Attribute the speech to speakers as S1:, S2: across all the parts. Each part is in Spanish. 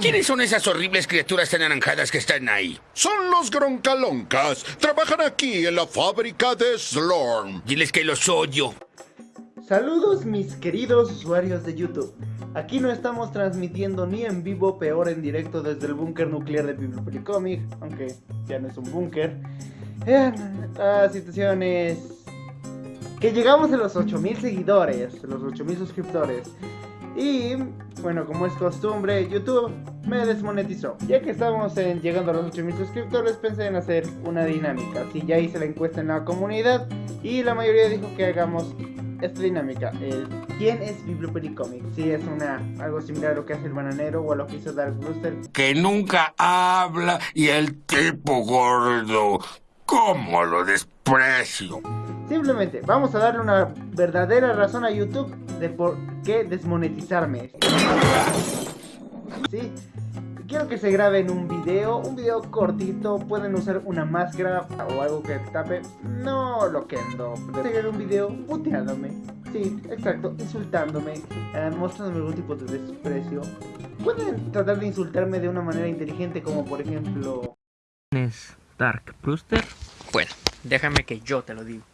S1: ¿Quiénes son esas horribles criaturas anaranjadas que están ahí?
S2: Son los groncaloncas. Trabajan aquí en la fábrica de Slorm.
S1: Diles que los odio.
S3: Saludos mis queridos usuarios de YouTube. Aquí no estamos transmitiendo ni en vivo, peor en directo desde el búnker nuclear de Bibliopericomic, aunque ya no es un búnker. Eh, La situación es que llegamos a los 8000 seguidores, los 8000 suscriptores. Y bueno, como es costumbre, YouTube me desmonetizó. Ya que estamos en- llegando a los 8000 suscriptores, pensé en hacer una dinámica. Así ya hice la encuesta en la comunidad y la mayoría dijo que hagamos esta dinámica. El ¿Quién es Bibliopericomic? Si es una algo similar a lo que hace el bananero o a lo que hizo Dark Brewster.
S1: Que nunca habla y el tipo gordo. ¿Cómo lo desprecio?
S3: Simplemente vamos a darle una verdadera razón a YouTube de por qué desmonetizarme. Sí, quiero que se grabe en un video, un video cortito, pueden usar una máscara o algo que tape, no lo que ando. Seguir un video puteándome, sí, exacto, insultándome, eh, mostrándome algún tipo de desprecio. Pueden tratar de insultarme de una manera inteligente como por ejemplo...
S4: es Dark Brewster? Bueno, déjame que yo te lo digo.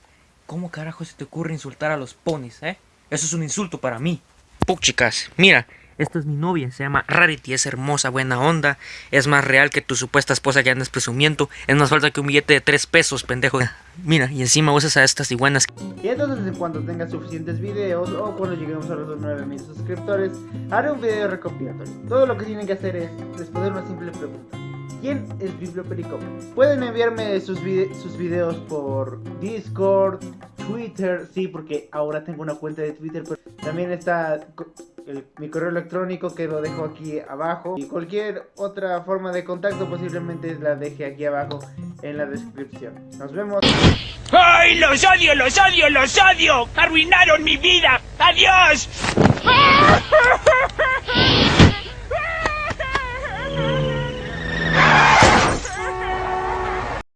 S4: ¿Cómo carajo se te ocurre insultar a los ponis, eh? Eso es un insulto para mí. Puc, chicas, mira, esta es mi novia, se llama Rarity, es hermosa, buena onda, es más real que tu supuesta esposa que andas presumiendo, es más falta que un billete de tres pesos, pendejo. Mira, y encima usas a estas iguanas.
S3: Y entonces en cuanto tenga suficientes videos o cuando lleguemos a los 9000 suscriptores, haré un video recopilatorio. Todo lo que tienen que hacer es responder una simple pregunta. ¿Quién es Biblioperico? Pueden enviarme sus, vide- sus videos por Discord, Twitter, sí, porque ahora tengo una cuenta de Twitter, pero también está mi correo electrónico que lo dejo aquí abajo y cualquier otra forma de contacto posiblemente la deje aquí abajo en la descripción. Nos vemos.
S5: ¡Ay, los odio, los odio, los odio! ¡Arruinaron mi vida! ¡Adiós!